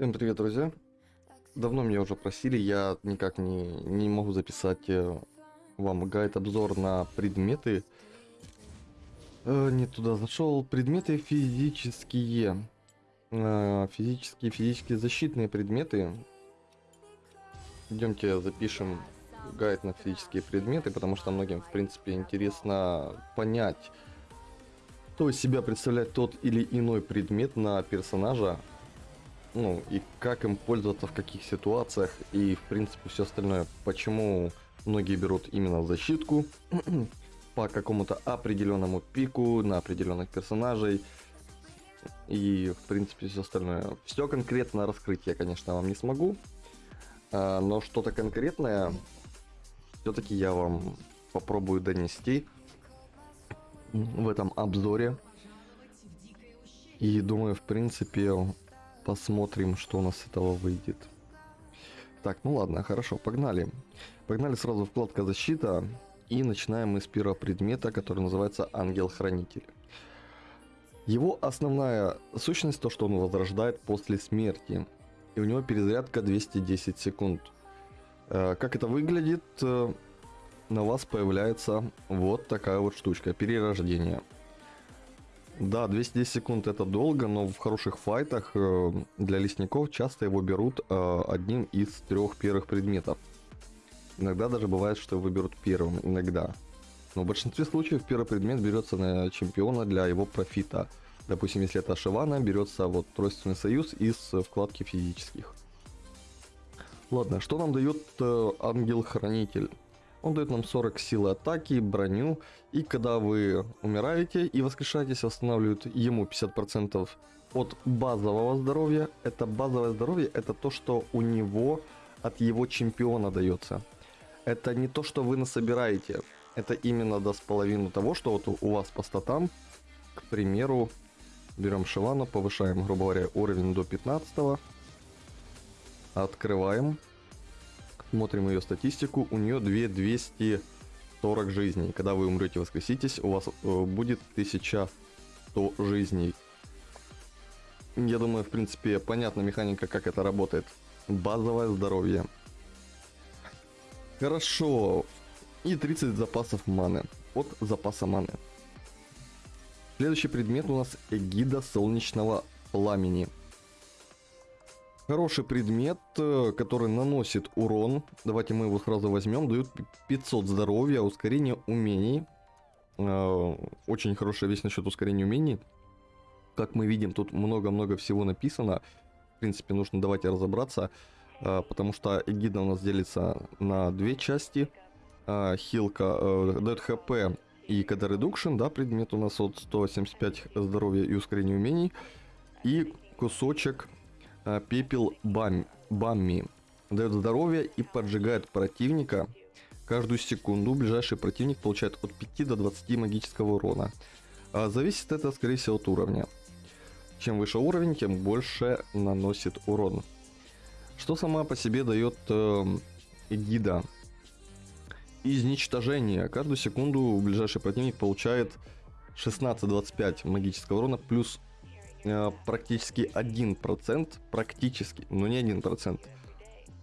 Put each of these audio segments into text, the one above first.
Всем привет, друзья. Давно меня уже просили, я никак не, не могу записать э, вам гайд-обзор на предметы. Э, не туда зашел. Предметы физические. Э, физические, физические защитные предметы. Идемте запишем гайд на физические предметы, потому что многим, в принципе, интересно понять, что из себя представляет тот или иной предмет на персонажа, ну, и как им пользоваться в каких ситуациях, и, в принципе, все остальное. Почему многие берут именно защитку по какому-то определенному пику на определенных персонажей, и, в принципе, все остальное. Все конкретно раскрыть я, конечно, вам не смогу, а, но что-то конкретное все-таки я вам попробую донести в этом обзоре. И думаю, в принципе, посмотрим, что у нас с этого выйдет. Так, ну ладно, хорошо, погнали. Погнали сразу вкладка защита. И начинаем мы с первого предмета, который называется Ангел-Хранитель. Его основная сущность то, что он возрождает после смерти. И у него перезарядка 210 секунд. Э, как это выглядит? Э, на вас появляется вот такая вот штучка, перерождение. Да, 210 секунд это долго, но в хороших файтах э, для лесников часто его берут одним из трех первых предметов. Иногда даже бывает, что его берут первым, иногда. Но в большинстве случаев первый предмет берется на чемпиона для его профита. Допустим, если это Шивана, берется вот Тройственный союз из вкладки физических. Ладно, что нам дает э, ангел-хранитель? Он дает нам 40 силы атаки, броню, и когда вы умираете и воскрешаетесь, восстанавливают ему 50% от базового здоровья. Это базовое здоровье, это то, что у него от его чемпиона дается. Это не то, что вы насобираете, это именно даст половину того, что вот у вас по статам, к примеру, берем Шивану, повышаем, грубо говоря, уровень до 15 Открываем. Смотрим ее статистику. У нее 2240 жизней. Когда вы умрете, воскреситесь, у вас э, будет 1100 жизней. Я думаю, в принципе, понятна механика, как это работает. Базовое здоровье. Хорошо. И 30 запасов маны. От запаса маны. Следующий предмет у нас эгида солнечного пламени. Хороший предмет, э, который наносит урон. Давайте мы его сразу возьмем. Дают 500 здоровья, ускорение умений. Э, очень хорошая вещь насчет ускорения умений. Как мы видим, тут много-много всего написано. В принципе, нужно давайте разобраться. Э, потому что эгида у нас делится на две части. Хилка дает хп и КД редукшн, да, предмет у нас от 175 здоровья и ускорения умений. И кусочек пепел бам, Бамми. Дает здоровье и поджигает противника. Каждую секунду ближайший противник получает от 5 до 20 магического урона. А зависит это, скорее всего, от уровня. Чем выше уровень, тем больше наносит урон. Что сама по себе дает э, гида? Изничтожение. Каждую секунду ближайший противник получает 16-25 магического урона плюс Э, практически 1%, практически, но не 1%,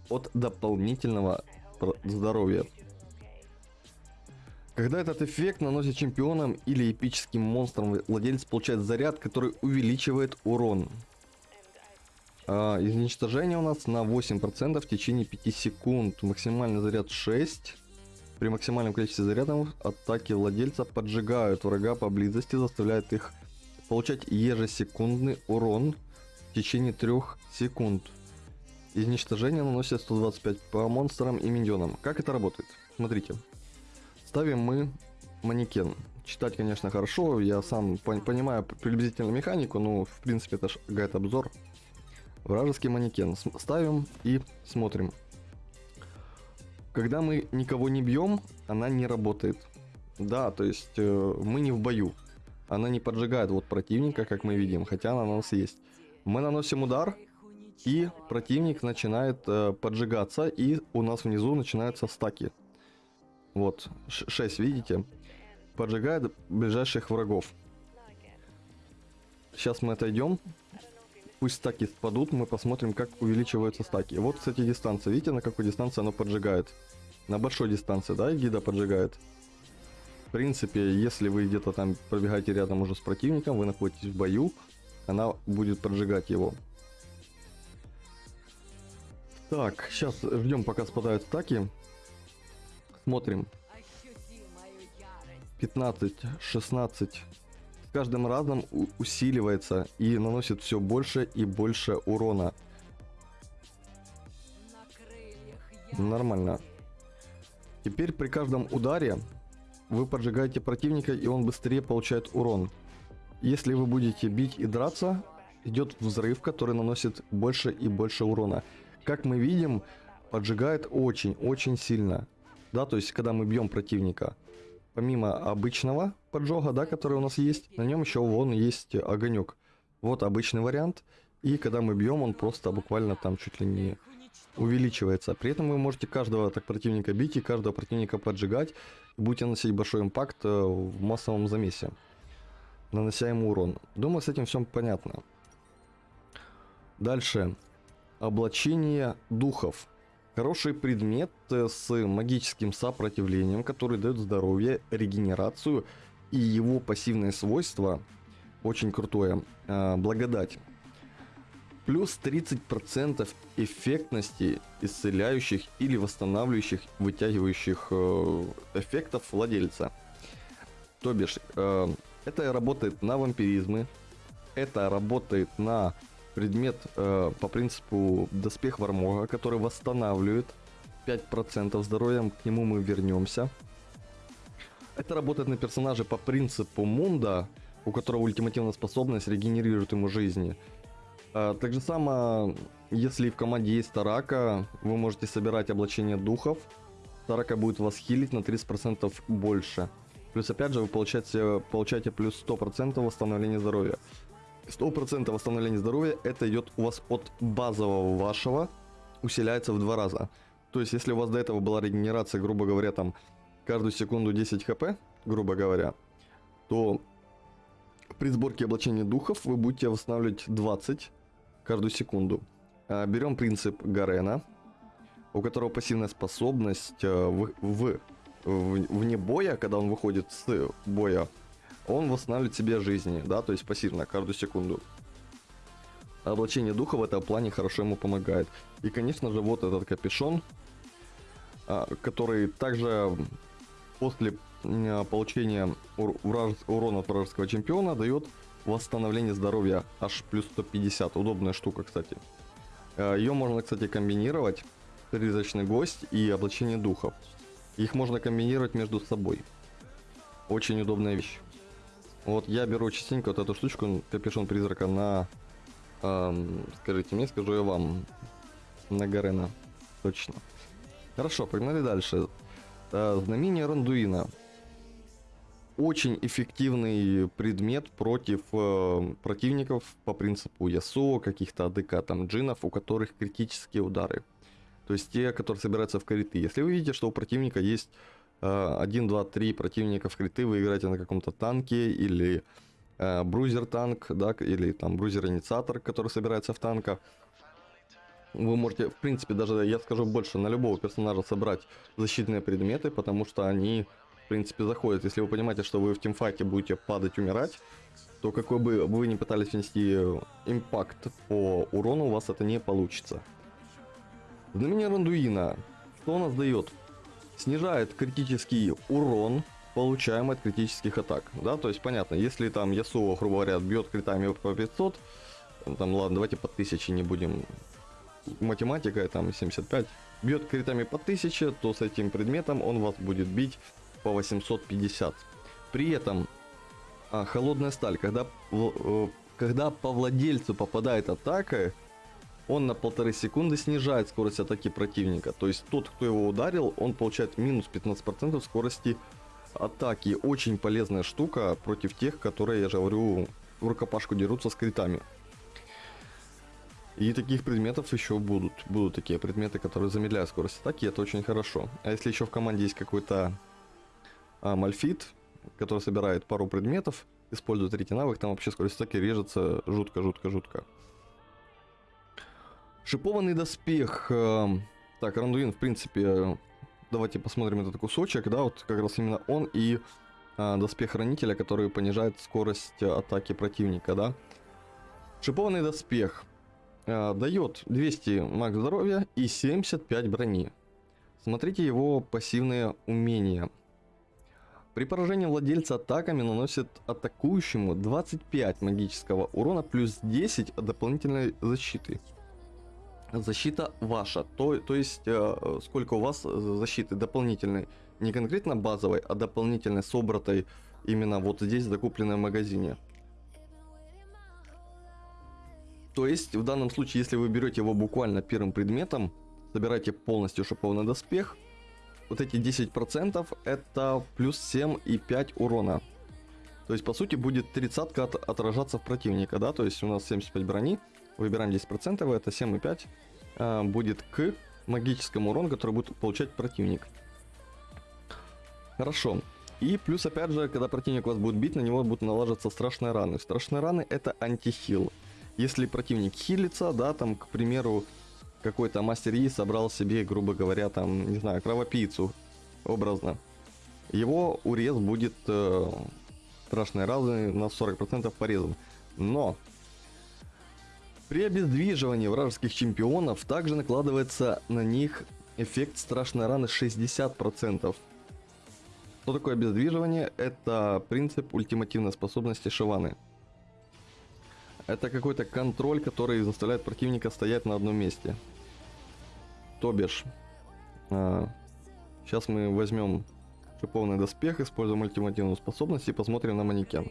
от дополнительного здоровья. Когда этот эффект наносит чемпионам или эпическим монстрам, владелец получает заряд, который увеличивает урон. А, изничтожение у нас на 8% в течение 5 секунд. Максимальный заряд 6. При максимальном количестве зарядов атаки владельца поджигают врага поблизости, заставляют их получать ежесекундный урон в течение 3 секунд. Изничтожение наносит 125 по монстрам и миньонам. Как это работает? Смотрите. Ставим мы манекен. Читать, конечно, хорошо, я сам понимаю приблизительно механику, но в принципе это гайд-обзор. Вражеский манекен. Ставим и смотрим. Когда мы никого не бьем, она не работает. Да, то есть э, мы не в бою она не поджигает вот противника, как мы видим, хотя она у нас есть. Мы наносим удар, и противник начинает э, поджигаться, и у нас внизу начинаются стаки. Вот, 6, видите? Поджигает ближайших врагов. Сейчас мы отойдем. пусть стаки спадут, мы посмотрим, как увеличиваются стаки. Вот, кстати, дистанция. Видите, на какой дистанции оно поджигает? На большой дистанции, да, гида поджигает? В принципе, если вы где-то там пробегаете рядом уже с противником, вы находитесь в бою, она будет поджигать его. Так, сейчас ждем, пока спадают стаки. Смотрим. 15, 16. С каждым разом усиливается и наносит все больше и больше урона. Нормально. Теперь при каждом ударе вы поджигаете противника и он быстрее получает урон. Если вы будете бить и драться, идет взрыв, который наносит больше и больше урона. Как мы видим, поджигает очень-очень сильно. Да, то есть, когда мы бьем противника, помимо обычного поджога, да, который у нас есть, на нем еще вон есть огонек. Вот обычный вариант. И когда мы бьем, он просто буквально там чуть ли не увеличивается. При этом вы можете каждого так противника бить и каждого противника поджигать. И будете наносить большой импакт э, в массовом замесе. Нанося ему урон. Думаю, с этим все понятно. Дальше. Облачение духов. Хороший предмет э, с магическим сопротивлением, который дает здоровье, регенерацию и его пассивное свойство очень крутое. Э, благодать. Плюс 30% эффектности исцеляющих или восстанавливающих, вытягивающих э, эффектов владельца. То бишь, это работает на вампиризмы, это работает на предмет э, по принципу доспех Вармога, который восстанавливает 5% здоровья, к нему мы вернемся. Это работает на персонаже по принципу Мунда, у которого ультимативная способность регенерирует ему жизни. А, так же само, если в команде есть Тарака, вы можете собирать облачение духов. Тарака будет вас хилить на 30% больше. Плюс опять же вы получаете, получаете плюс 100% восстановления здоровья. 100% восстановления здоровья это идет у вас от базового вашего, усиляется в два раза. То есть, если у вас до этого была регенерация, грубо говоря, там каждую секунду 10 хп, грубо говоря, то при сборке облачения духов вы будете восстанавливать 20 каждую секунду. А, берем принцип Гарена, у которого пассивная способность э, в, в, в, вне боя, когда он выходит с боя, он восстанавливает себе жизни, да, то есть пассивно, каждую секунду. Облачение духа в этом плане хорошо ему помогает. И, конечно же, вот этот капюшон, а, который также после получения урона от вражеского чемпиона дает восстановление здоровья аж плюс 150. Удобная штука, кстати. А, Ее можно, кстати, комбинировать. Призрачный гость и облачение духов. Их можно комбинировать между собой. Очень удобная вещь. Вот я беру частенько вот эту штучку, капюшон призрака на... Эм, скажите мне, скажу я вам. На Гарена. Точно. Хорошо, погнали дальше. Э, знамение Рандуина. Очень эффективный предмет против э, противников по принципу Ясо, каких-то АДК, там джинов, у которых критические удары. То есть те, которые собираются в криты. Если вы видите, что у противника есть 1, 2, 3 противника в криты вы играете на каком-то танке или э, брузер танк, да, или там брузер инициатор, который собирается в танка. Вы можете, в принципе, даже, я скажу больше, на любого персонажа собрать защитные предметы, потому что они, в принципе, заходят. Если вы понимаете, что вы в тимфайте будете падать, умирать, то какой бы вы ни пытались внести импакт по урону, у вас это не получится. Знамение Рандуина. Что у нас дает? снижает критический урон, получаемый от критических атак. Да, то есть понятно, если там Ясуо, грубо говоря, бьет критами по 500, там, ладно, давайте по 1000 не будем. Математика, там 75. Бьет критами по 1000, то с этим предметом он вас будет бить по 850. При этом а, холодная сталь, когда, э, когда по владельцу попадает атака, он на полторы секунды снижает скорость атаки противника. То есть тот, кто его ударил, он получает минус 15% скорости атаки. Очень полезная штука против тех, которые, я же говорю, в рукопашку дерутся с критами. И таких предметов еще будут. Будут такие предметы, которые замедляют скорость атаки, это очень хорошо. А если еще в команде есть какой-то мальфит, который собирает пару предметов, использует третий навык, там вообще скорость атаки режется жутко-жутко-жутко. Шипованный доспех. э, Так, Рандуин, в принципе, давайте посмотрим этот кусочек, да, вот как раз именно он и а, доспех хранителя, который понижает скорость атаки противника, да. Шипованный доспех э, дает 200 маг здоровья и 75 брони. Смотрите его пассивные умения. При поражении владельца атаками наносит атакующему 25 магического урона плюс 10 дополнительной защиты. Защита ваша, то, то есть э, сколько у вас защиты дополнительной, не конкретно базовой, а дополнительной, собратой именно вот здесь, закупленной в магазине. То есть в данном случае, если вы берете его буквально первым предметом, собираете полностью шипованный доспех, вот эти 10% это плюс 7 и 5 урона. То есть по сути будет 30 от, отражаться в противника, да, то есть у нас 75 брони, выбираем 10%, это 7 и 5 э, будет к магическому урону, который будет получать противник. Хорошо. И плюс опять же, когда противник вас будет бить, на него будут налаживаться страшные раны. Страшные раны это антихил. Если противник хилится, да, там, к примеру, какой-то мастер Yi собрал себе, грубо говоря, там, не знаю, кровопийцу, образно. Его урез будет э, страшные раны на 40% порезан. Но при обездвиживании вражеских чемпионов также накладывается на них эффект страшной раны 60%. Что такое обездвиживание? Это принцип ультимативной способности Шиваны. Это какой-то контроль, который заставляет противника стоять на одном месте. То бишь, а, сейчас мы возьмем шипованный доспех, используем ультимативную способность и посмотрим на манекен.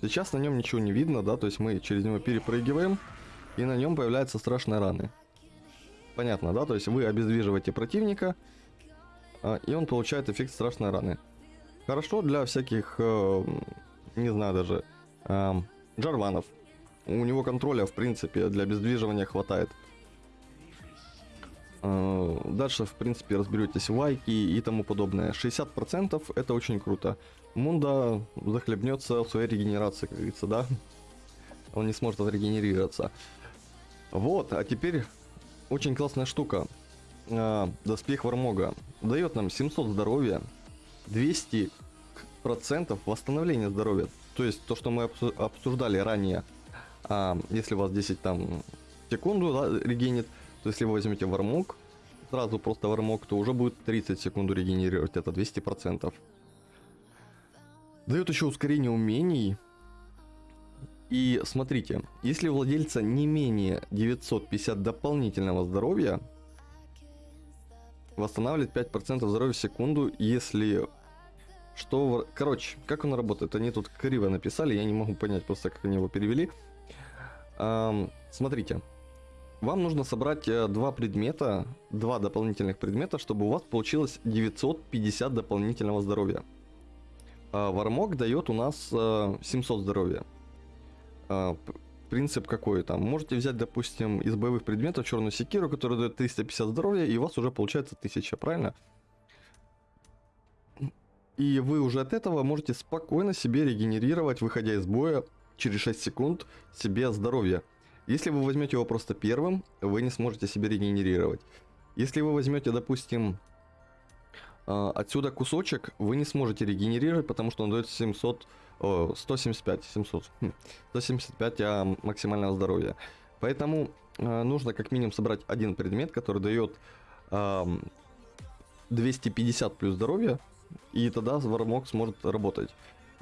Сейчас на нем ничего не видно, да, то есть мы через него перепрыгиваем, и на нем появляются страшные раны. Понятно, да, то есть вы обездвиживаете противника, а, и он получает эффект страшной раны. Хорошо для всяких, э, не знаю даже, э, джарванов. У него контроля, в принципе, для обездвиживания хватает. Э, дальше, в принципе, разберетесь вайки и тому подобное. 60% это очень круто. Мунда захлебнется в своей регенерации, как говорится, да? Он не сможет отрегенерироваться. Вот, а теперь очень классная штука. Э, доспех Вармога. Дает нам 700 здоровья, 200 процентов восстановления здоровья. То есть то, что мы обсуждали ранее. А, если у вас 10 там секунду да, регенит, то если вы возьмете вармок, сразу просто вармок, то уже будет 30 секунд регенерировать, это 200 процентов. Дает еще ускорение умений. И смотрите, если у владельца не менее 950 дополнительного здоровья, восстанавливает 5% здоровья в секунду, если что... Короче, как он работает? Они тут криво написали, я не могу понять просто, как они его перевели. Эм, смотрите, вам нужно собрать э, два предмета, два дополнительных предмета, чтобы у вас получилось 950 дополнительного здоровья. А Вармок дает у нас э, 700 здоровья. Э, принцип какой там? Можете взять, допустим, из боевых предметов черную секиру, которая дает 350 здоровья, и у вас уже получается 1000, правильно? И вы уже от этого можете спокойно себе регенерировать, выходя из боя через 6 секунд себе здоровье. Если вы возьмете его просто первым, вы не сможете себе регенерировать. Если вы возьмете, допустим, а, отсюда кусочек, вы не сможете регенерировать, потому что он дает 700, 175, 700, 175 а, максимального здоровья. Поэтому а, нужно как минимум собрать один предмет, который дает 250 плюс здоровья, и тогда Вармок сможет работать.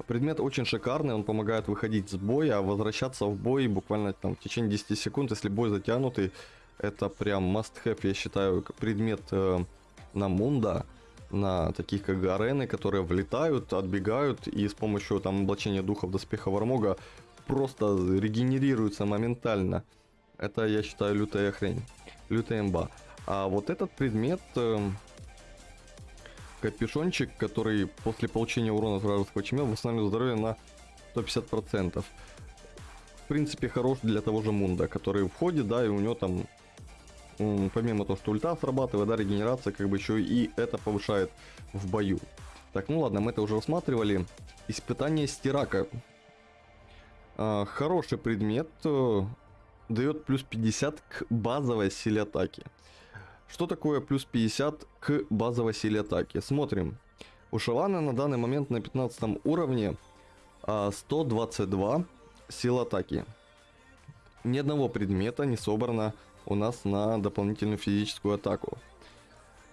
Предмет очень шикарный, он помогает выходить с боя, возвращаться в бой буквально там в течение 10 секунд, если бой затянутый. Это прям must have, я считаю, предмет э, на Мунда, на таких как арены, которые влетают, отбегают и с помощью там облачения духов доспеха Вармога просто регенерируются моментально. Это, я считаю, лютая хрень, лютая имба. А вот этот предмет... Э, капюшончик, который после получения урона от вражеского чемел восстанавливает здоровье на 150%. В принципе, хорош для того же Мунда, который входит, да, и у него там, помимо того, что ульта срабатывает, да, регенерация, как бы еще и это повышает в бою. Так, ну ладно, мы это уже рассматривали. Испытание стирака. А, хороший предмет. Э, дает плюс 50 к базовой силе атаки. Что такое плюс 50 к базовой силе атаки? Смотрим. У Шавана на данный момент на 15 уровне 122 а, сил атаки. Ни одного предмета не собрано у нас на дополнительную физическую атаку.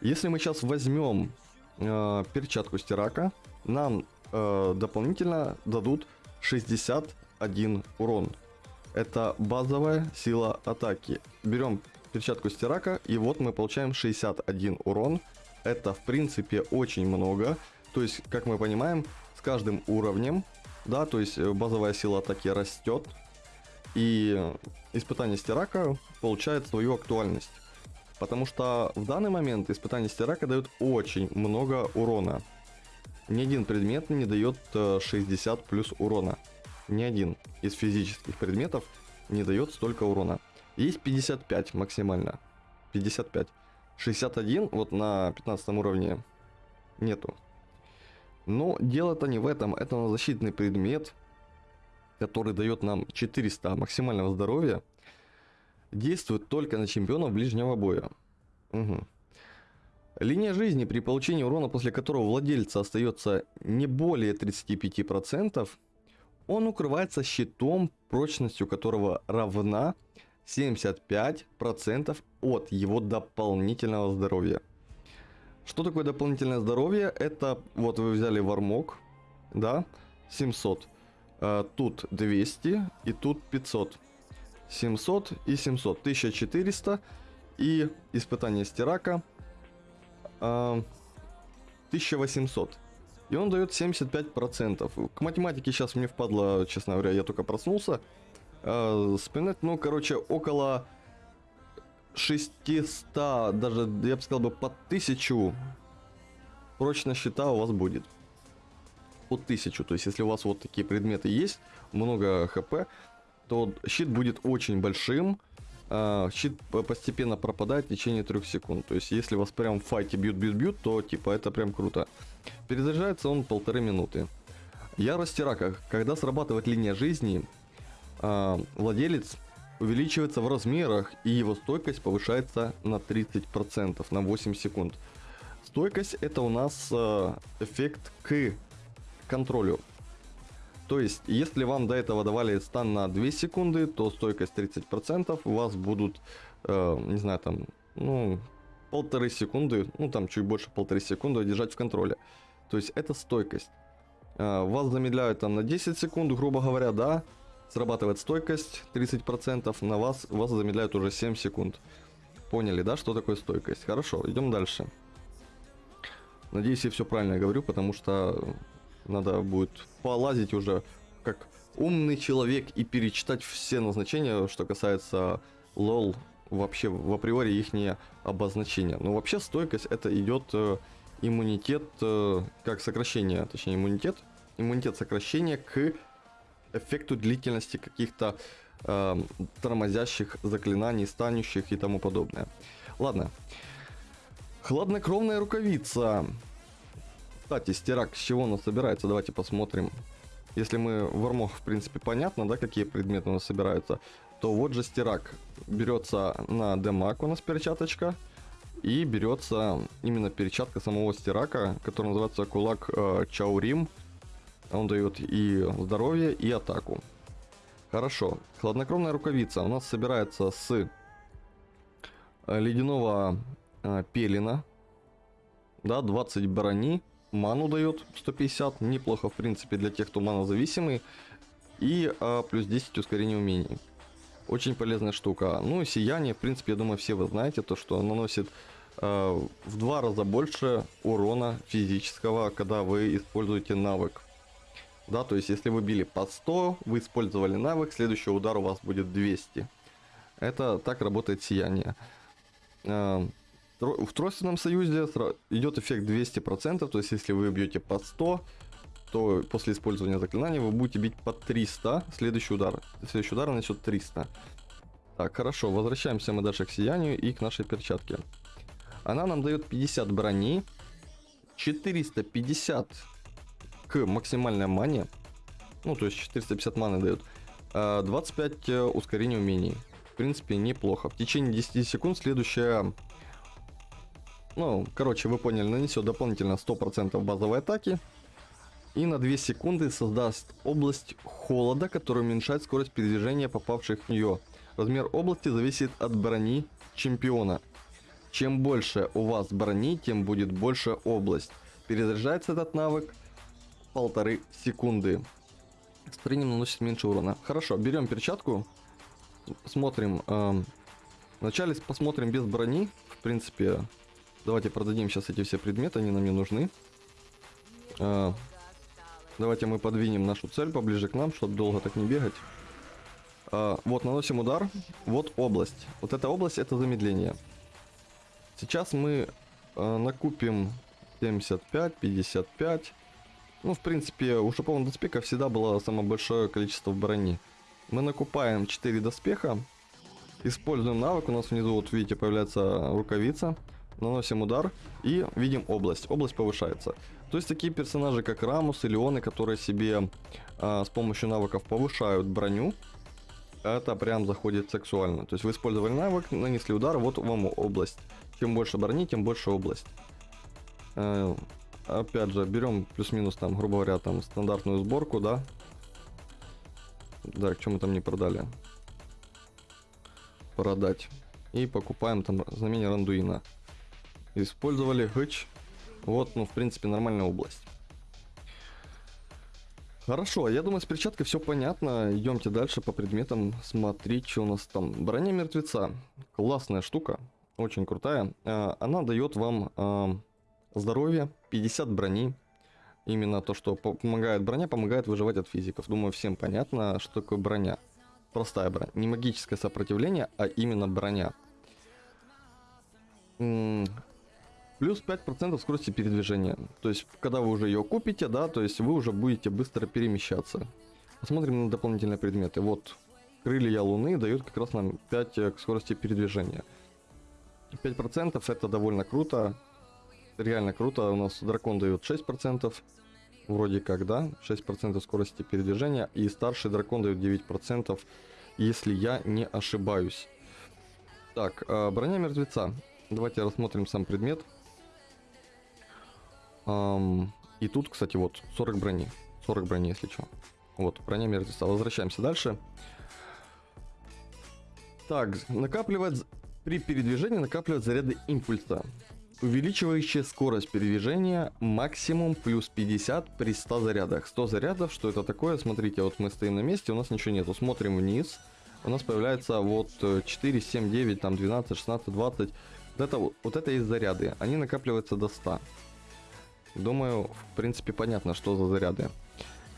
Если мы сейчас возьмем э, перчатку стирака, нам э, дополнительно дадут 61 урон. Это базовая сила атаки. Берем перчатку стирака, и вот мы получаем 61 урон. Это, в принципе, очень много. То есть, как мы понимаем, с каждым уровнем, да, то есть э, базовая сила атаки растет, и испытание стирака получает свою актуальность. Потому что в данный момент испытание стирака дает очень много урона. Ни один предмет не дает 60 э, плюс урона. Ни один из физических предметов не дает столько урона. Есть 55 максимально. 55. 61 вот на 15 уровне нету. Но дело-то не в этом. Это защитный предмет, который дает нам 400 максимального здоровья. Действует только на чемпионов ближнего боя. Угу. Линия жизни, при получении урона, после которого владельца остается не более 35%, он укрывается щитом, прочностью которого равна 75% от его дополнительного здоровья. Что такое дополнительное здоровье? Это вот вы взяли вармок, да, 700. А, тут 200 и тут 500. 700 и 700. 1400 и испытание стирака 1800. А, и он дает 75%. К математике сейчас мне впадло, честно говоря, я только проснулся. Э, вспоминать, ну, короче, около 600, даже, я бы сказал бы, по 1000 прочность щита у вас будет. По 1000, то есть если у вас вот такие предметы есть, много хп, то щит будет очень большим, а, щит постепенно пропадает в течение 3 секунд. То есть, если вас прям в файте бьют-бьют-бьют, то типа это прям круто. Перезаряжается он полторы минуты. Ярость рака. Когда срабатывает линия жизни, а, владелец увеличивается в размерах и его стойкость повышается на 30%, на 8 секунд. Стойкость это у нас а, эффект к контролю. То есть, если вам до этого давали стан на 2 секунды, то стойкость 30%, у вас будут, э, не знаю, там, ну, полторы секунды, ну, там, чуть больше полторы секунды держать в контроле. То есть, это стойкость. Э, вас замедляют там на 10 секунд, грубо говоря, да, срабатывает стойкость 30%, на вас, вас замедляют уже 7 секунд. Поняли, да, что такое стойкость? Хорошо, идем дальше. Надеюсь, я все правильно говорю, потому что надо будет полазить уже как умный человек и перечитать все назначения, что касается лол, вообще в априори их не обозначения. Но вообще стойкость это идет э, иммунитет, э, как сокращение, точнее иммунитет, иммунитет сокращения к эффекту длительности каких-то э, тормозящих заклинаний, станущих и тому подобное. Ладно. Хладнокровная рукавица. Кстати, стирак с чего он собирается? Давайте посмотрим. Если мы в армох, в принципе, понятно, да, какие предметы у нас собираются, то вот же стирак берется на демак у нас перчаточка, и берется именно перчатка самого стирака, который называется кулак э, Чаурим. Он дает и здоровье, и атаку. Хорошо. Хладнокровная рукавица у нас собирается с э, ледяного э, пелена. Да, 20 брони ману дает 150, неплохо в принципе для тех, кто манозависимый. И а, плюс 10 ускорения умений. Очень полезная штука. Ну сияние, в принципе, я думаю, все вы знаете, то что наносит а, в два раза больше урона физического, когда вы используете навык. Да, то есть если вы били по 100, вы использовали навык, следующий удар у вас будет 200. Это так работает сияние. А, в тройственном союзе идет эффект 200%, то есть если вы бьете по 100, то после использования заклинания вы будете бить по 300, следующий удар. Следующий удар нанесет 300. Так, хорошо, возвращаемся мы дальше к сиянию и к нашей перчатке. Она нам дает 50 брони, 450 к максимальной мане, ну то есть 450 маны дает, 25 э, ускорения умений. в принципе, неплохо. В течение 10 секунд следующая... Ну, короче, вы поняли, нанесет дополнительно 100% базовой атаки. И на 2 секунды создаст область холода, которая уменьшает скорость передвижения попавших в нее. Размер области зависит от брони чемпиона. Чем больше у вас брони, тем будет больше область. Перезаряжается этот навык полторы секунды. Строением наносит меньше урона. Хорошо, берем перчатку. Смотрим. Э, вначале посмотрим без брони. В принципе, давайте продадим сейчас эти все предметы, они нам не нужны. Э, давайте мы подвинем нашу цель поближе к нам, чтобы долго так не бегать. Э, вот, наносим удар. Вот область. Вот эта область это замедление. Сейчас мы э, накупим 75, 55. Ну, в принципе, у шипованных доспехов всегда было самое большое количество брони. Мы накупаем 4 доспеха. Используем навык. У нас внизу, вот видите, появляется рукавица. Наносим удар и видим область. Область повышается. То есть такие персонажи, как Рамус и Леоны, которые себе а, с помощью навыков повышают броню, это прям заходит сексуально. То есть вы использовали навык, нанесли удар, вот вам область. Чем больше брони, тем больше область. Опять же, берем плюс-минус там, грубо говоря, там стандартную сборку, да. Да, к чему там не продали. Продать. И покупаем там знамение Рандуина. Использовали гыч. Вот, ну, в принципе, нормальная область. Хорошо, я думаю, с перчаткой все понятно. Идемте дальше по предметам смотреть, что у нас там. Броня мертвеца. Классная штука. Очень крутая. Э, она дает вам э, здоровье, 50 брони. Именно то, что помогает броня, помогает выживать от физиков. Думаю, всем понятно, что такое броня. Простая броня. Не магическое сопротивление, а именно броня. Плюс 5% скорости передвижения. То есть, когда вы уже ее купите, да, то есть вы уже будете быстро перемещаться. Посмотрим на дополнительные предметы. Вот, крылья Луны дают как раз нам 5 к скорости передвижения. 5% это довольно круто реально круто. У нас дракон дает 6%. Вроде как, да? 6% скорости передвижения. И старший дракон дает 9%, если я не ошибаюсь. Так, э, броня мертвеца. Давайте рассмотрим сам предмет. И тут, кстати, вот 40 брони. 40 брони, если что. Вот, броня мертвеца. Возвращаемся дальше. Так, накапливать при передвижении накапливать заряды импульса увеличивающая скорость передвижения максимум плюс 50 при 100 зарядах. 100 зарядов, что это такое? Смотрите, вот мы стоим на месте, у нас ничего нету. Смотрим вниз, у нас появляется вот 4, 7, 9, там 12, 16, 20. Вот это, вот это есть заряды, они накапливаются до 100. Думаю, в принципе, понятно, что за заряды.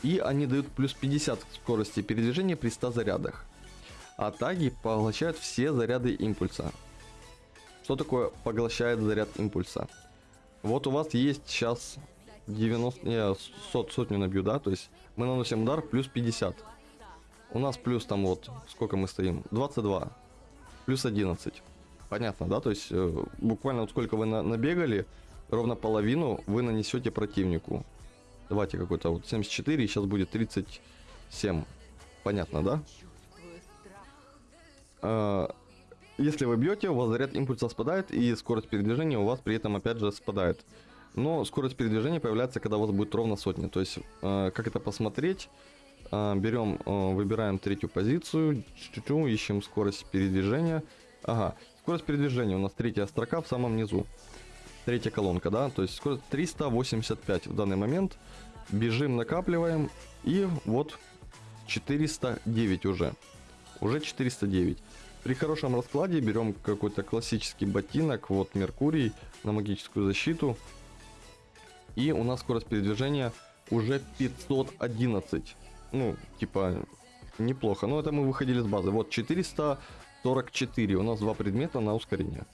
И они дают плюс 50 скорости передвижения при 100 зарядах. А таги поглощают все заряды импульса. Что такое поглощает заряд импульса? Вот у вас есть сейчас 90, не, сот, сотню набью, да, то есть мы наносим удар плюс 50. У нас плюс там вот, сколько мы стоим? 22. Плюс 11. Понятно, да? То есть э, буквально вот сколько вы на, набегали, ровно половину вы нанесете противнику. Давайте какой-то вот 74, и сейчас будет 37. Понятно, да? Э, если вы бьете, у вас заряд импульса спадает, и скорость передвижения у вас при этом опять же спадает. Но скорость передвижения появляется, когда у вас будет ровно сотня. То есть, э, как это посмотреть? Э, берем, э, выбираем третью позицию, чу-чу, ищем скорость передвижения. Ага, скорость передвижения у нас третья строка в самом низу. Третья колонка, да, то есть скорость 385 в данный момент. Бежим, накапливаем, и вот 409 уже. Уже 409. При хорошем раскладе берем какой-то классический ботинок, вот Меркурий на магическую защиту. И у нас скорость передвижения уже 511. Ну, типа, неплохо. Но это мы выходили с базы. Вот 444. У нас два предмета на ускорение.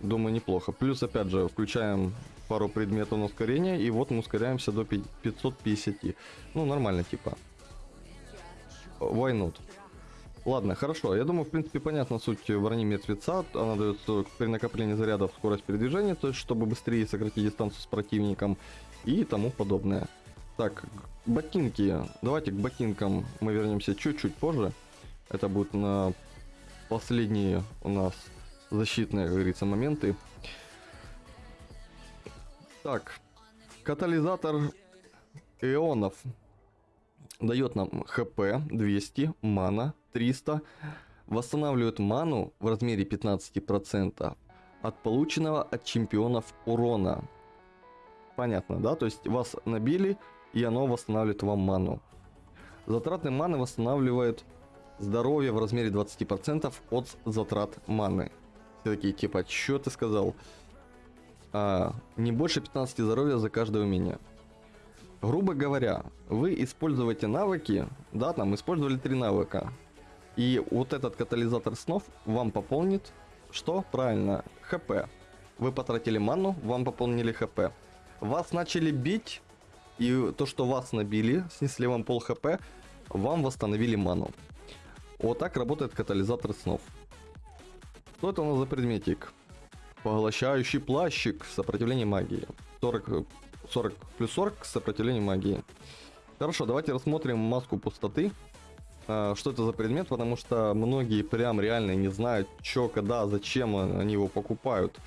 Думаю, неплохо. Плюс, опять же, включаем пару предметов на ускорение. И вот мы ускоряемся до 550. Ну, нормально, типа. Why not? Ладно, хорошо. Я думаю, в принципе, понятна суть брони мертвеца. Она дает при накоплении зарядов скорость передвижения, то есть, чтобы быстрее сократить дистанцию с противником и тому подобное. Так, ботинки. Давайте к ботинкам мы вернемся чуть-чуть позже. Это будет на последние у нас защитные, как говорится, моменты. Так, катализатор ионов дает нам хп 200, мана 300, восстанавливает ману в размере 15% от полученного от чемпионов урона. Понятно, да? То есть вас набили, и оно восстанавливает вам ману. Затраты маны восстанавливает здоровье в размере 20% от затрат маны. Все такие, типа, что ты сказал? А, не больше 15 здоровья за каждое умение. Грубо говоря, вы используете навыки, да, там использовали три навыка. И вот этот катализатор снов вам пополнит, что? Правильно, хп. Вы потратили ману, вам пополнили хп. Вас начали бить, и то, что вас набили, снесли вам пол хп, вам восстановили ману. Вот так работает катализатор снов. Что это у нас за предметик? Поглощающий плащик, сопротивление магии. 40, 40 плюс 40 сопротивление магии. Хорошо, давайте рассмотрим маску пустоты. А, что это за предмет, потому что многие прям реально не знают, что, когда, зачем они его покупают.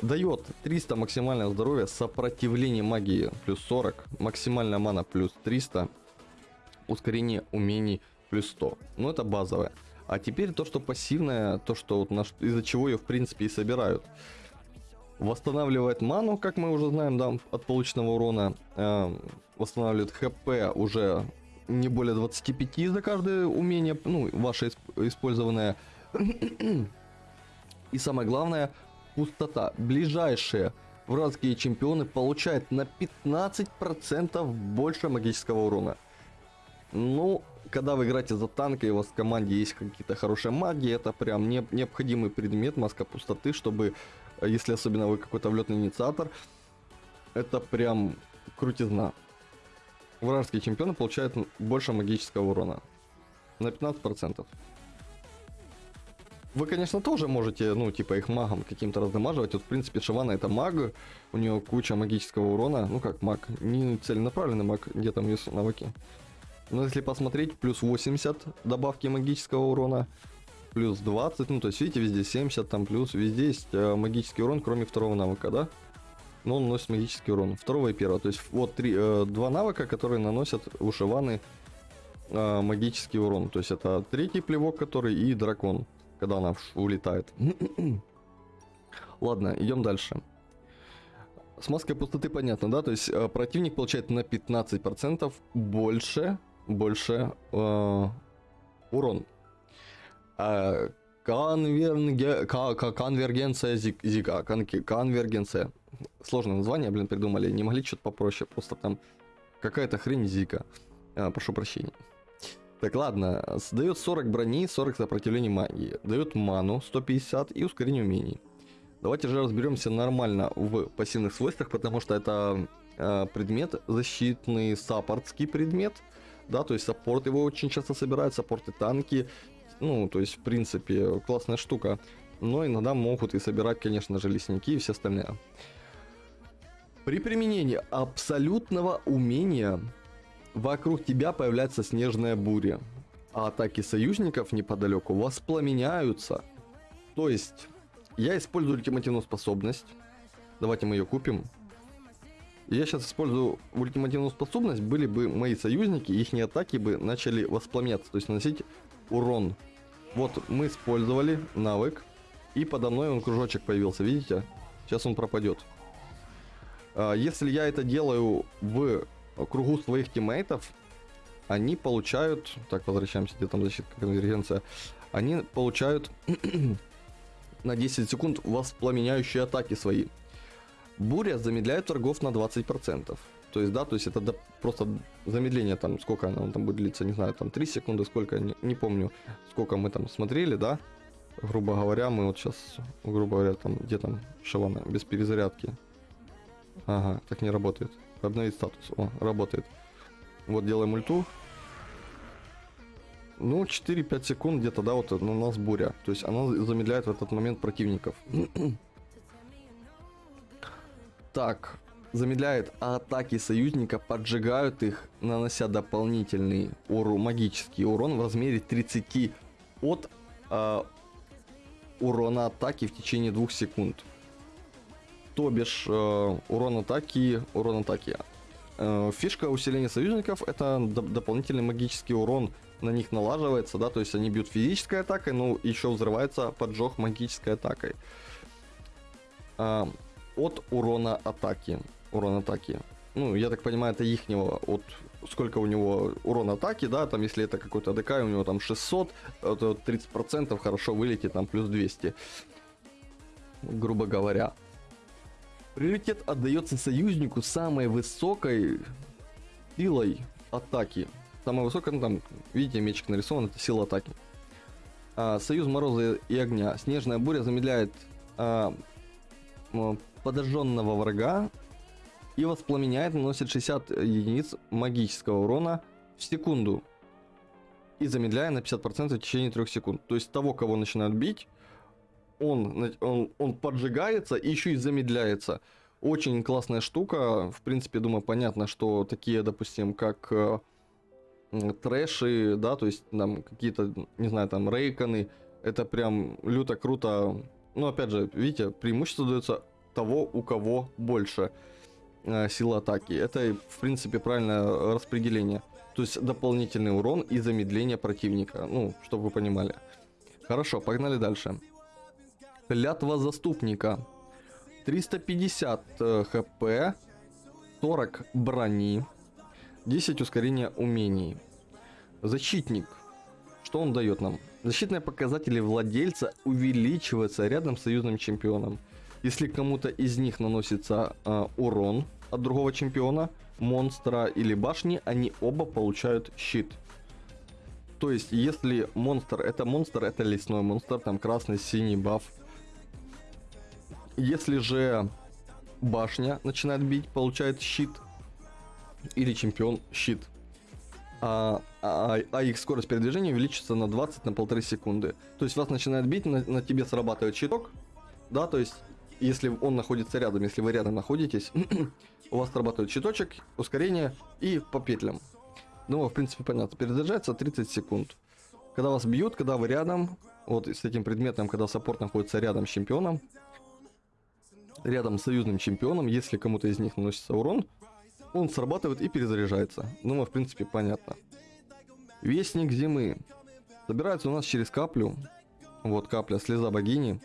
Дает 300 максимальное здоровье, сопротивление магии плюс 40, максимальная мана плюс 300, ускорение умений плюс 100. Ну это базовое. А теперь то, что пассивное, то, что вот из-за чего ее в принципе и собирают. Восстанавливает ману, как мы уже знаем, да, от полученного урона. Э, восстанавливает хп уже не более 25 за каждое умение, ну, ваше использованное. И самое главное, пустота. Ближайшие вражеские чемпионы получают на 15% больше магического урона. Ну, когда вы играете за танк и у вас в команде есть какие-то хорошие маги, это прям не, необходимый предмет, маска пустоты, чтобы, если особенно вы какой-то влетный инициатор, это прям крутизна. Вражеские чемпионы получают больше магического урона. На 15%. Вы, конечно, тоже можете, ну, типа, их магом каким-то раздамаживать. Вот, в принципе, Шивана это маг, у нее куча магического урона. Ну, как маг, не целенаправленный маг, где там есть навыки. Но если посмотреть, плюс 80 добавки магического урона, плюс 20, ну то есть видите, везде 70, там плюс, везде есть э, магический урон, кроме второго навыка, да? Но он носит магический урон, второго и первого. То есть вот три, э, два навыка, которые наносят у Шиваны э, магический урон. То есть это третий плевок, который и дракон, когда она улетает. Ладно, идем дальше. С маской пустоты понятно, да? То есть э, противник получает на 15% больше больше э, урон. Э, конверге, конвергенция зига, кон, конвергенция. Сложное название, блин, придумали. Не могли что-то попроще, просто там какая-то хрень зика. А, прошу прощения. Так, ладно. Дает 40 брони, 40 сопротивления магии. Дает ману 150 и ускорение умений. Давайте же разберемся нормально в пассивных свойствах, потому что это э, предмет защитный, саппортский предмет да, то есть саппорт его очень часто собирают, саппорты танки, ну, то есть, в принципе, классная штука. Но иногда могут и собирать, конечно же, лесники и все остальное. При применении абсолютного умения вокруг тебя появляется снежная буря, а атаки союзников неподалеку воспламеняются. То есть, я использую ультимативную способность. Давайте мы ее купим я сейчас использую ультимативную способность, были бы мои союзники, их атаки бы начали воспламеняться, то есть наносить урон. Вот мы использовали навык, и подо мной он кружочек появился, видите? Сейчас он пропадет. А, если я это делаю в кругу своих тиммейтов, они получают... Так, возвращаемся, где там защита конвергенция. Они получают на 10 секунд воспламеняющие атаки свои. Буря замедляет торгов на 20%. То есть, да, то есть это просто замедление там, сколько оно там будет длиться, не знаю, там 3 секунды, сколько, не, не помню, сколько мы там смотрели, да, грубо говоря, мы вот сейчас, грубо говоря, там, где там шавана, без перезарядки. Ага, так не работает. Обновить статус, о, работает. Вот делаем ульту. Ну, 4-5 секунд где-то, да, вот у нас буря. То есть она замедляет в этот момент противников. так замедляет атаки союзника, поджигают их, нанося дополнительный уру, магический урон в размере 30 от э, урона атаки в течение двух секунд. То бишь, э, урон атаки, урон атаки. Э, фишка усиления союзников это доп- дополнительный магический урон на них налаживается, да, то есть они бьют физической атакой, но еще взрывается поджог магической атакой. А, от урона атаки. Урон атаки. Ну, я так понимаю, это ихнего, от сколько у него урон атаки, да, там, если это какой-то АДК, у него там 600, то 30% хорошо вылетит, там, плюс 200. Грубо говоря. Приоритет отдается союзнику самой высокой силой атаки. Самая высокая, ну там, видите, мечик нарисован, это сила атаки. А, союз мороза и огня. Снежная буря замедляет а, подожженного врага и воспламеняет, наносит 60 единиц магического урона в секунду. И замедляя на 50% в течение 3 секунд. То есть того, кого начинают бить, он, он, он поджигается и еще и замедляется. Очень классная штука. В принципе, думаю, понятно, что такие, допустим, как э, трэши, да, то есть там какие-то, не знаю, там рейконы, это прям люто круто. Ну, опять же, видите, преимущество дается того, у кого больше э, силы атаки. Это, в принципе, правильное распределение. То есть дополнительный урон и замедление противника. Ну, чтобы вы понимали. Хорошо, погнали дальше. Клятва заступника. 350 э, хп, 40 брони, 10 ускорения умений. Защитник. Что он дает нам? Защитные показатели владельца увеличиваются рядом с союзным чемпионом. Если кому-то из них наносится э, урон от другого чемпиона, монстра или башни, они оба получают щит. То есть, если монстр это монстр, это лесной монстр, там красный, синий баф. Если же башня начинает бить, получает щит. Или чемпион щит. А, а, а их скорость передвижения увеличится на 20 на полторы секунды. То есть вас начинает бить, на, на тебе срабатывает щиток, да, то есть если он находится рядом, если вы рядом находитесь, у вас срабатывает щиточек, ускорение и по петлям. Ну, в принципе, понятно. Перезаряжается 30 секунд. Когда вас бьют, когда вы рядом, вот с этим предметом, когда саппорт находится рядом с чемпионом, рядом с союзным чемпионом, если кому-то из них наносится урон, он срабатывает и перезаряжается. Ну, в принципе, понятно. Вестник зимы. Собирается у нас через каплю. Вот капля, слеза богини.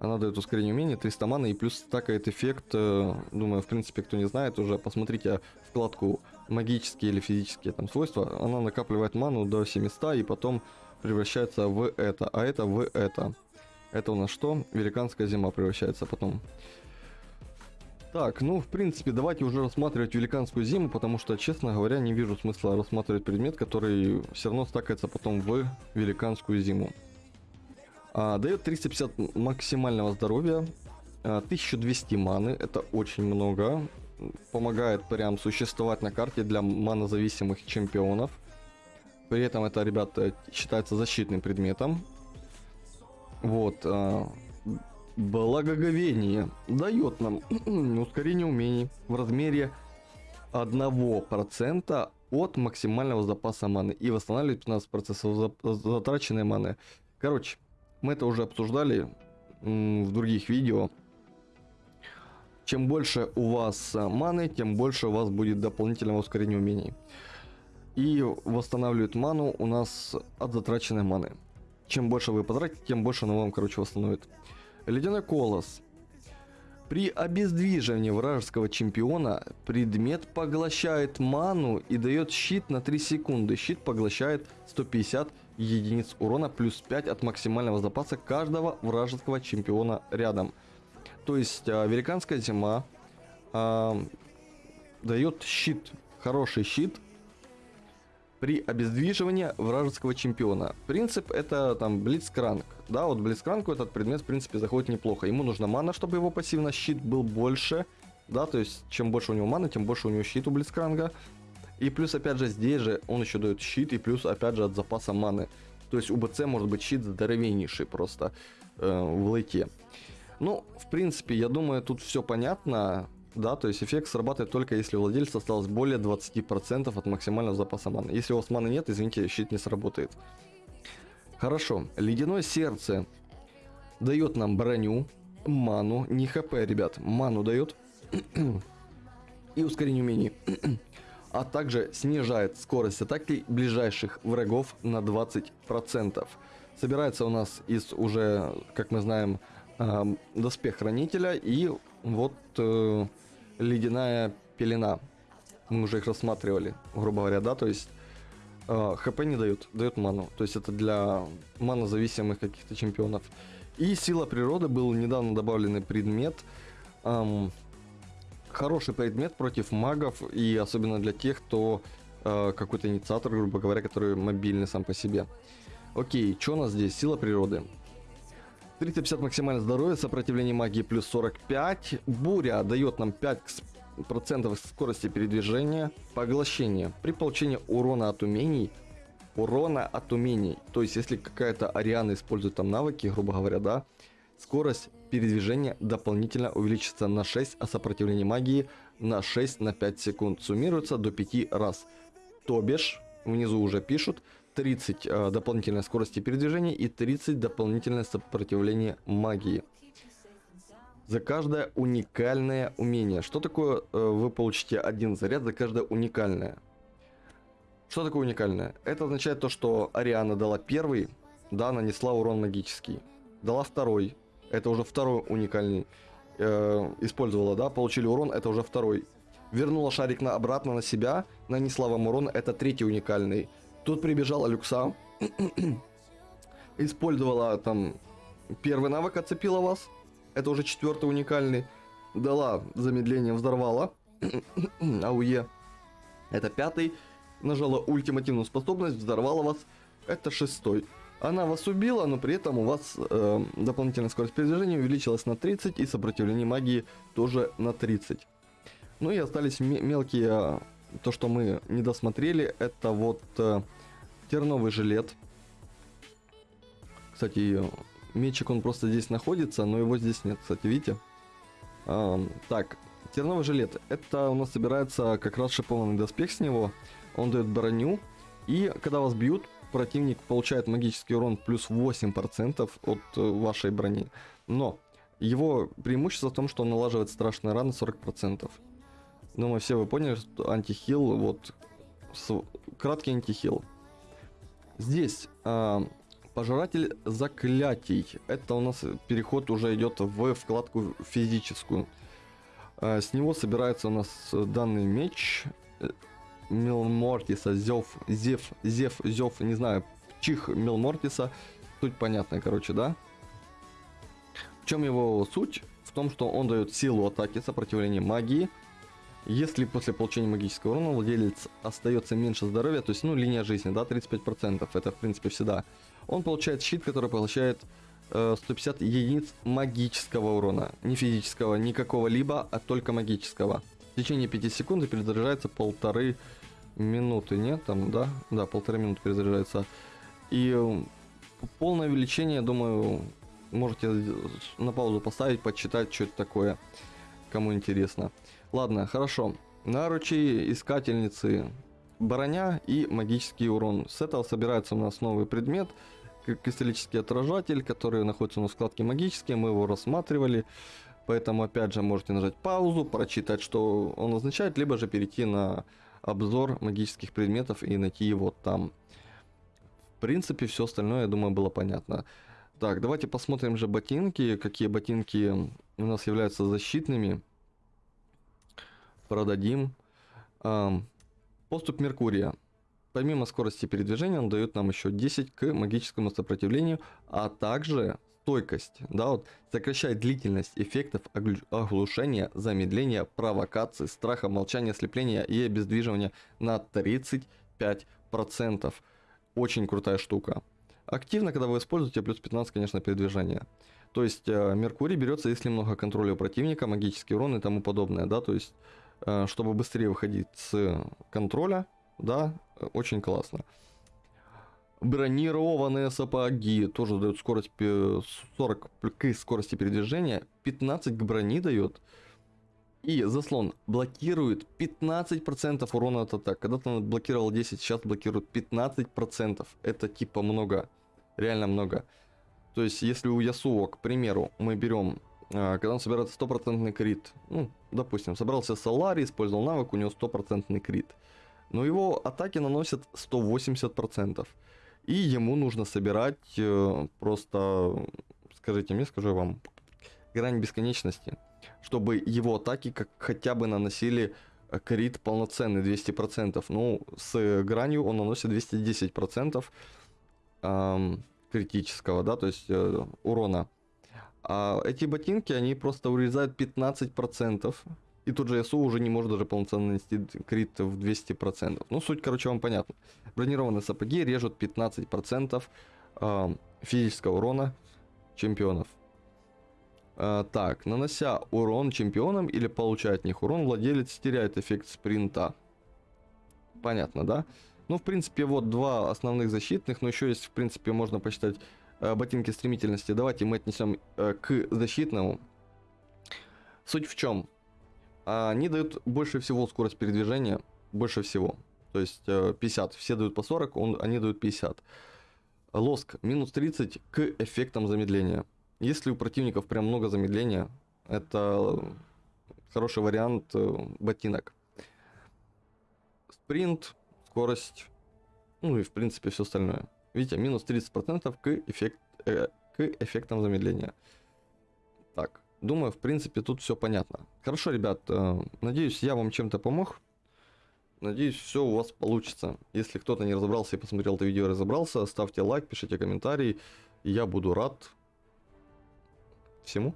Она дает ускорение умения, 300 маны и плюс стакает эффект. Э, думаю, в принципе, кто не знает, уже посмотрите вкладку магические или физические там свойства. Она накапливает ману до 700 и потом превращается в это, а это в это. Это у нас что? Великанская зима превращается потом. Так, ну, в принципе, давайте уже рассматривать великанскую зиму, потому что, честно говоря, не вижу смысла рассматривать предмет, который все равно стакается потом в великанскую зиму. А, дает 350 максимального здоровья, а, 1200 маны, это очень много. Помогает прям существовать на карте для манозависимых чемпионов. При этом это, ребята, считается защитным предметом. Вот. А, благоговение дает нам ускорение умений в размере 1% от максимального запаса маны и восстанавливает 15% затраченной маны. Короче, мы это уже обсуждали в других видео. Чем больше у вас э, маны, тем больше у вас будет дополнительного ускорения умений. И восстанавливает ману у нас от затраченной маны. Чем больше вы потратите, тем больше она вам, короче, восстановит. Ледяной колос. При обездвиживании вражеского чемпиона предмет поглощает ману и дает щит на 3 секунды. Щит поглощает 150 единиц урона плюс 5 от максимального запаса каждого вражеского чемпиона рядом. То есть а, великанская зима а, дает щит, хороший щит при обездвиживании вражеского чемпиона. Принцип это там Блицкранг. Да, вот Блицкрангу этот предмет в принципе заходит неплохо. Ему нужна мана, чтобы его пассивно щит был больше. Да, то есть чем больше у него маны, тем больше у него щит у Блицкранга. И плюс, опять же, здесь же он еще дает щит, и плюс, опять же, от запаса маны. То есть у БЦ может быть щит здоровеннейший просто э, в лейте. Ну, в принципе, я думаю, тут все понятно. Да, то есть эффект срабатывает только если у владельца осталось более 20% от максимального запаса маны. Если у вас маны нет, извините, щит не сработает. Хорошо, ледяное сердце дает нам броню, ману, не хп, ребят, ману дает и ускорение умений. а также снижает скорость атаки ближайших врагов на 20%. Собирается у нас из уже, как мы знаем, э, доспех хранителя и вот э, ледяная пелена. Мы уже их рассматривали, грубо говоря, да, то есть э, хп не дают, дают ману. То есть это для манозависимых каких-то чемпионов. И сила природы был недавно добавленный предмет. Эм, хороший предмет против магов и особенно для тех, кто э, какой-то инициатор, грубо говоря, который мобильный сам по себе. Окей, что у нас здесь? Сила природы. 350 максимальное здоровье, сопротивление магии плюс 45. Буря дает нам 5% скорости передвижения. Поглощение. При получении урона от умений урона от умений. То есть, если какая-то Ариана использует там навыки, грубо говоря, да, скорость передвижения дополнительно увеличится на 6, а сопротивление магии на 6 на 5 секунд. Суммируется до 5 раз. То бишь, внизу уже пишут, 30 э, дополнительной скорости передвижения и 30 дополнительное сопротивление магии. За каждое уникальное умение. Что такое э, вы получите один заряд за каждое уникальное? Что такое уникальное? Это означает то, что Ариана дала первый, да, нанесла урон магический. Дала второй, это уже второй уникальный э, использовала, да, получили урон, это уже второй. Вернула шарик на обратно на себя, нанесла вам урон, это третий уникальный. Тут прибежала Люкса, использовала там первый навык, отцепила вас, это уже четвертый уникальный. Дала замедление, взорвала, ауе, это пятый. Нажала ультимативную способность, взорвала вас, это шестой. Она вас убила, но при этом у вас э, дополнительная скорость передвижения увеличилась на 30 и сопротивление магии тоже на 30. Ну и остались мелкие, э, то что мы не досмотрели, это вот э, терновый жилет. Кстати, мечик он просто здесь находится, но его здесь нет, кстати, видите? Э, так, терновый жилет, это у нас собирается как раз шипованный доспех с него. Он дает броню, и когда вас бьют, противник получает магический урон плюс 8% от э, вашей брони. Но его преимущество в том, что он налаживает страшные раны 40%. Думаю, все вы поняли, что антихил, вот, с, краткий антихил. Здесь э, пожиратель заклятий. Это у нас переход уже идет в вкладку физическую. Э, с него собирается у нас данный меч. Милмортиса, Зев, Зев, Зев, Зев, не знаю, Чих Милмортиса. Суть понятная, короче, да? В чем его суть? В том, что он дает силу атаки, сопротивление магии. Если после получения магического урона владелец остается меньше здоровья, то есть, ну, линия жизни, да, 35%, это, в принципе, всегда. Он получает щит, который поглощает э, 150 единиц магического урона. Не физического, никакого либо, а только магического. В течение 5 секунд перезаряжается полторы минуты, нет? Там, да? Да, полторы минуты перезаряжается. И полное увеличение, думаю, можете на паузу поставить, почитать, что это такое, кому интересно. Ладно, хорошо. Наручи искательницы броня и магический урон. С этого собирается у нас новый предмет, кристаллический отражатель, который находится у нас в магические, мы его рассматривали. Поэтому опять же можете нажать паузу, прочитать, что он означает, либо же перейти на обзор магических предметов и найти его там. В принципе, все остальное, я думаю, было понятно. Так, давайте посмотрим же ботинки, какие ботинки у нас являются защитными. Продадим. Эм, поступ Меркурия. Помимо скорости передвижения, он дает нам еще 10 к магическому сопротивлению, а также стойкость, да, вот, сокращает длительность эффектов оглушения, замедления, провокации, страха, молчания, ослепления и обездвиживания на 35%. Очень крутая штука. Активно, когда вы используете, плюс 15, конечно, передвижения. То есть э, Меркурий берется, если много контроля у противника, магический урон и тому подобное, да, то есть э, чтобы быстрее выходить с контроля, да, э, очень классно. Бронированные сапоги тоже дают скорость 40 к скорости передвижения, 15 к брони дает. И заслон блокирует 15% урона от атак. Когда-то он блокировал 10, сейчас блокирует 15%. Это типа много. реально много. То есть, если у Ясуо, к примеру, мы берем, а, когда он собирает стопроцентный крит, ну, допустим, собрался Солари, использовал навык, у него стопроцентный крит. Но его атаки наносят 180%. И ему нужно собирать э, просто, скажите мне, скажу я вам, грань бесконечности, чтобы его атаки как хотя бы наносили э, крит полноценный 200%. Ну, с гранью он наносит 210% эм, критического, да, то есть э, урона. А эти ботинки, они просто урезают 15%. И тут же ЯСУ уже не может даже полноценно нанести крит в 200%. Ну, суть, короче, вам понятно. Бронированные сапоги режут 15% э, физического урона чемпионов. Э, так, нанося урон чемпионам или получая от них урон, владелец теряет эффект спринта. Понятно, да? Ну, в принципе, вот два основных защитных, но еще есть, в принципе, можно посчитать э, ботинки стремительности. Давайте мы отнесем э, к защитному. Суть в чем? Они дают больше всего скорость передвижения, больше всего. То есть э, 50, все дают по 40, он, они дают 50. Лоск минус 30 к эффектам замедления. Если у противников прям много замедления, это хороший вариант э, ботинок. Спринт, скорость, ну и в принципе все остальное. Видите, минус 30% к, эффект, э, к эффектам замедления. Думаю, в принципе тут все понятно. Хорошо, ребят, э, надеюсь, я вам чем-то помог. Надеюсь, все у вас получится. Если кто-то не разобрался и посмотрел это видео разобрался, ставьте лайк, пишите комментарий. Я буду рад всему.